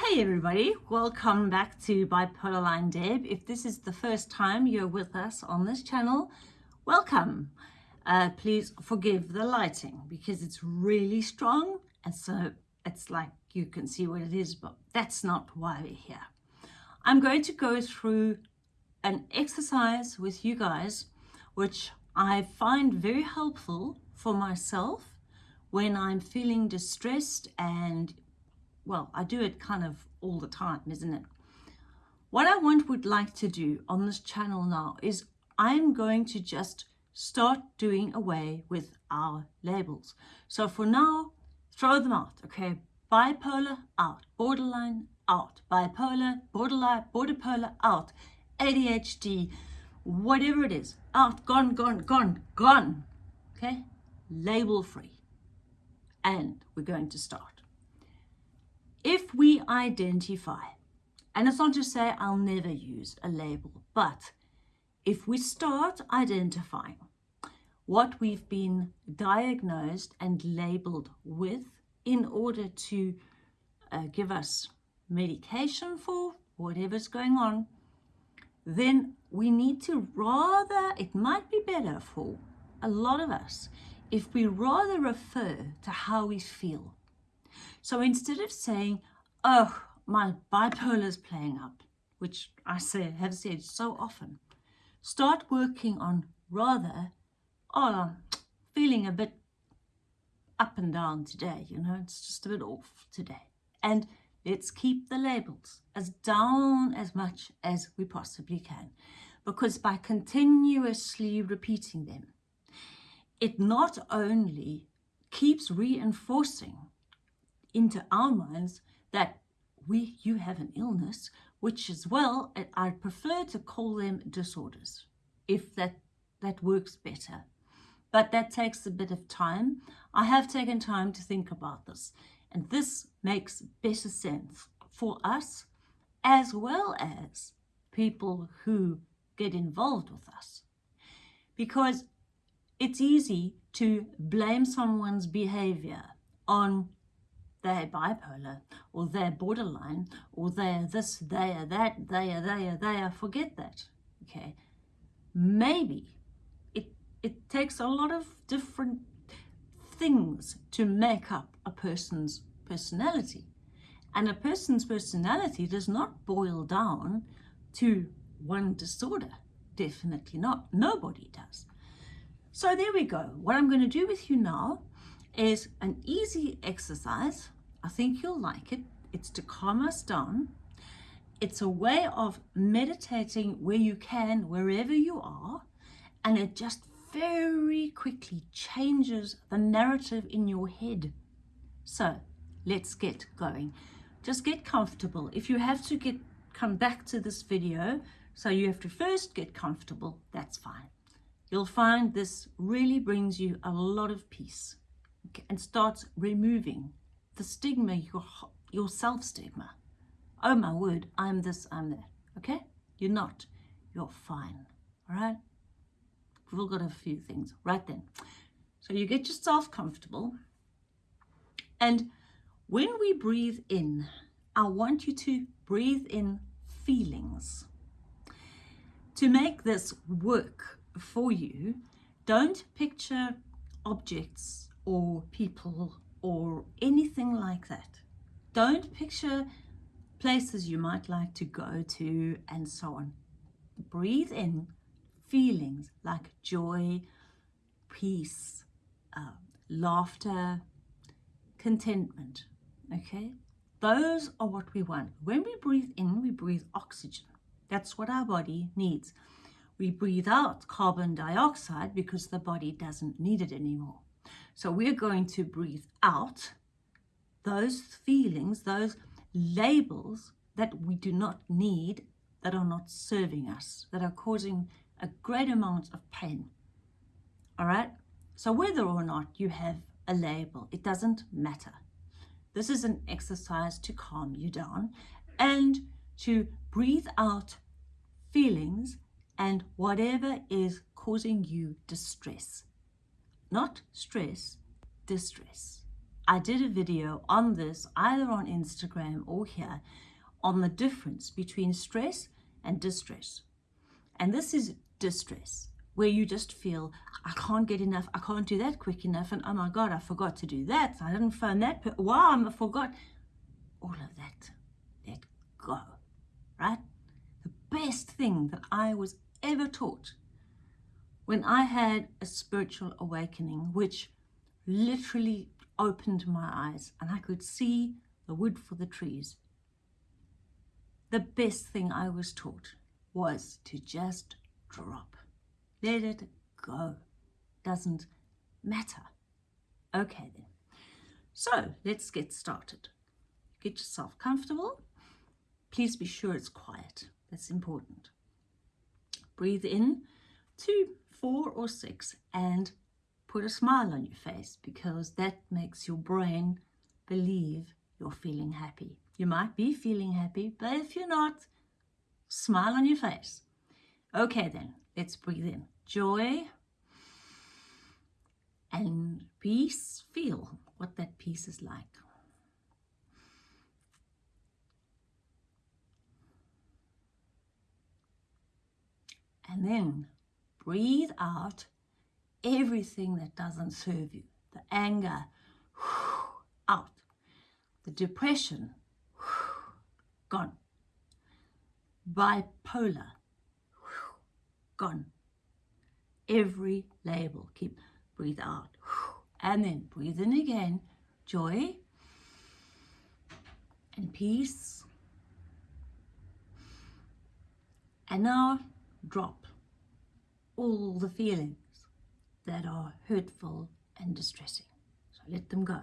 Hey everybody, welcome back to Bipolar Line Deb. If this is the first time you're with us on this channel, welcome. Uh, please forgive the lighting because it's really strong and so it's like you can see what it is, but that's not why we're here. I'm going to go through an exercise with you guys which I find very helpful for myself when I'm feeling distressed and well, I do it kind of all the time, isn't it? What I want would like to do on this channel now is I'm going to just start doing away with our labels. So for now, throw them out, okay? Bipolar, out. Borderline, out. Bipolar, borderline, borderpolar, out. ADHD, whatever it is, out, gone, gone, gone, gone, okay? Label free. And we're going to start if we identify, and it's not to say I'll never use a label, but if we start identifying what we've been diagnosed and labeled with in order to uh, give us medication for whatever's going on, then we need to rather, it might be better for a lot of us, if we rather refer to how we feel so instead of saying, oh, my bipolar is playing up, which I say have said so often, start working on rather, oh, I'm feeling a bit up and down today, you know, it's just a bit off today. And let's keep the labels as down as much as we possibly can. Because by continuously repeating them, it not only keeps reinforcing into our minds that we you have an illness which as well I prefer to call them disorders if that that works better. But that takes a bit of time. I have taken time to think about this and this makes better sense for us as well as people who get involved with us. Because it's easy to blame someone's behavior on they're bipolar or they're borderline or they're this, they are that, they are, they are, they are. Forget that, okay? Maybe it, it takes a lot of different things to make up a person's personality. And a person's personality does not boil down to one disorder. Definitely not. Nobody does. So there we go. What I'm going to do with you now is an easy exercise. I think you'll like it. It's to calm us down. It's a way of meditating where you can, wherever you are, and it just very quickly changes the narrative in your head. So let's get going. Just get comfortable. If you have to get come back to this video, so you have to first get comfortable, that's fine. You'll find this really brings you a lot of peace and starts removing the stigma, your, your self-stigma. Oh my word, I'm this, I'm that. Okay? You're not. You're fine. All right? We've all got a few things. Right then. So you get yourself comfortable. And when we breathe in, I want you to breathe in feelings. To make this work for you, don't picture objects or people or anything like that. Don't picture places you might like to go to and so on. Breathe in feelings like joy, peace, uh, laughter, contentment, okay? Those are what we want. When we breathe in, we breathe oxygen. That's what our body needs. We breathe out carbon dioxide because the body doesn't need it anymore. So we're going to breathe out those feelings, those labels that we do not need, that are not serving us, that are causing a great amount of pain. All right? So whether or not you have a label, it doesn't matter. This is an exercise to calm you down and to breathe out feelings and whatever is causing you distress not stress, distress. I did a video on this either on Instagram or here on the difference between stress and distress. And this is distress, where you just feel, I can't get enough, I can't do that quick enough, and oh my God, I forgot to do that. I didn't phone that, wow, I forgot. All of that, let go, right? The best thing that I was ever taught when I had a spiritual awakening, which literally opened my eyes and I could see the wood for the trees. The best thing I was taught was to just drop. Let it go. Doesn't matter. Okay then. So let's get started. Get yourself comfortable. Please be sure it's quiet. That's important. Breathe in two, four or six and put a smile on your face because that makes your brain believe you're feeling happy. You might be feeling happy, but if you're not, smile on your face. Okay then, let's breathe in. Joy and peace. Feel what that peace is like. And then breathe out everything that doesn't serve you. The anger, out. The depression, gone. Bipolar, gone. Every label, keep, breathe out. And then breathe in again, joy and peace. And now drop all the feelings that are hurtful and distressing. So let them go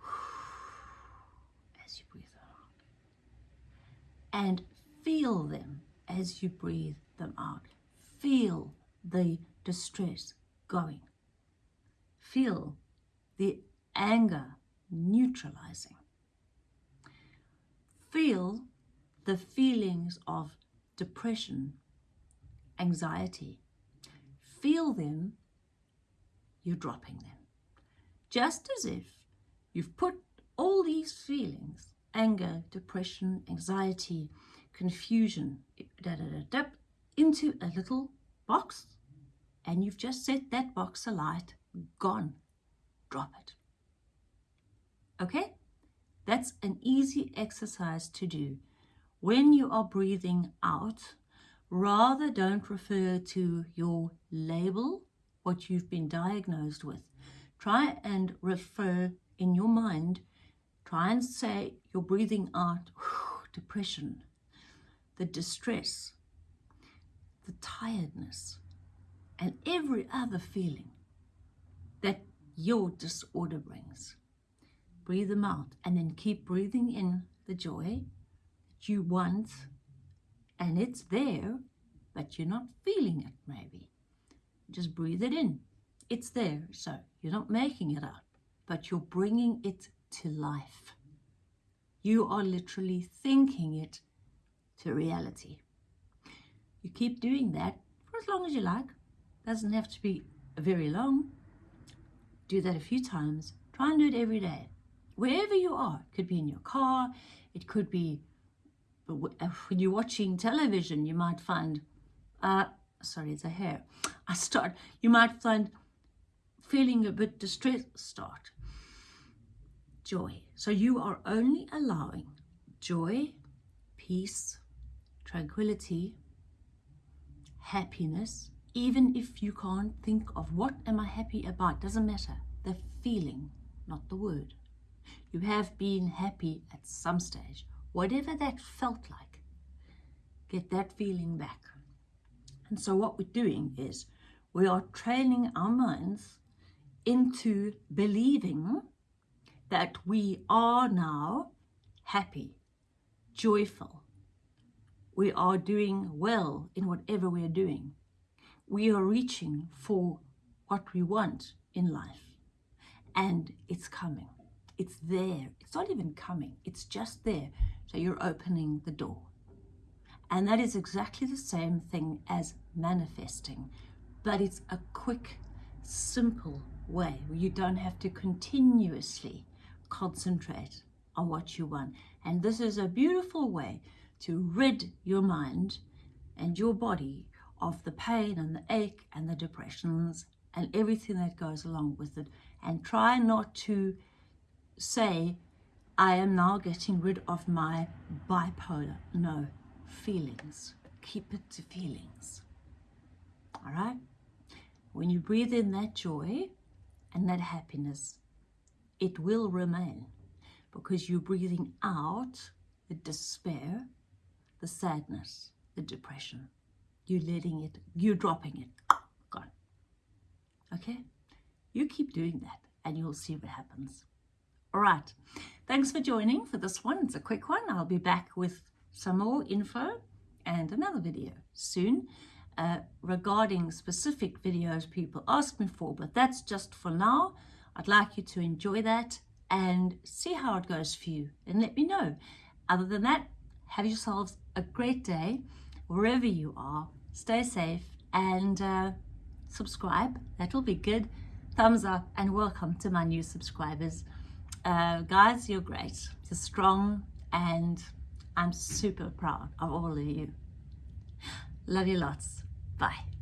as you breathe out. And feel them as you breathe them out. Feel the distress going. Feel the anger neutralizing. Feel the feelings of depression, anxiety. Feel them you're dropping them. Just as if you've put all these feelings, anger, depression, anxiety, confusion, da, da, da, da, into a little box and you've just set that box alight, gone, drop it. Okay? That's an easy exercise to do. When you are breathing out, rather don't refer to your label what you've been diagnosed with. Try and refer in your mind, try and say you're breathing out depression, the distress, the tiredness, and every other feeling that your disorder brings. Breathe them out and then keep breathing in the joy that you want and it's there, but you're not feeling it maybe. Just breathe it in. It's there, so you're not making it up, but you're bringing it to life. You are literally thinking it to reality. You keep doing that for as long as you like. Doesn't have to be very long. Do that a few times. Try and do it every day. Wherever you are. It could be in your car. It could be when you're watching television, you might find uh, sorry, it's a hair. I start, you might find feeling a bit distressed, start. Joy. So you are only allowing joy, peace, tranquility, happiness, even if you can't think of what am I happy about, doesn't matter. The feeling, not the word. You have been happy at some stage, whatever that felt like. Get that feeling back. And so what we're doing is we are training our minds into believing that we are now happy, joyful. We are doing well in whatever we are doing. We are reaching for what we want in life. And it's coming. It's there. It's not even coming. It's just there. So you're opening the door. And that is exactly the same thing as manifesting, but it's a quick, simple way where you don't have to continuously concentrate on what you want. And this is a beautiful way to rid your mind and your body of the pain and the ache and the depressions and everything that goes along with it. And try not to say, I am now getting rid of my bipolar. No, feelings. Keep it to feelings. All right? When you breathe in that joy and that happiness, it will remain because you're breathing out the despair, the sadness, the depression. You're letting it, you're dropping it. Gone. Okay? You keep doing that and you'll see what happens. All right. Thanks for joining for this one. It's a quick one. I'll be back with some more info and another video soon uh, regarding specific videos people ask me for, but that's just for now. I'd like you to enjoy that and see how it goes for you and let me know. Other than that, have yourselves a great day wherever you are. Stay safe and uh, subscribe. That'll be good. Thumbs up and welcome to my new subscribers. Uh, guys, you're great. You're strong and I'm super proud of all of you. Love you lots. Bye.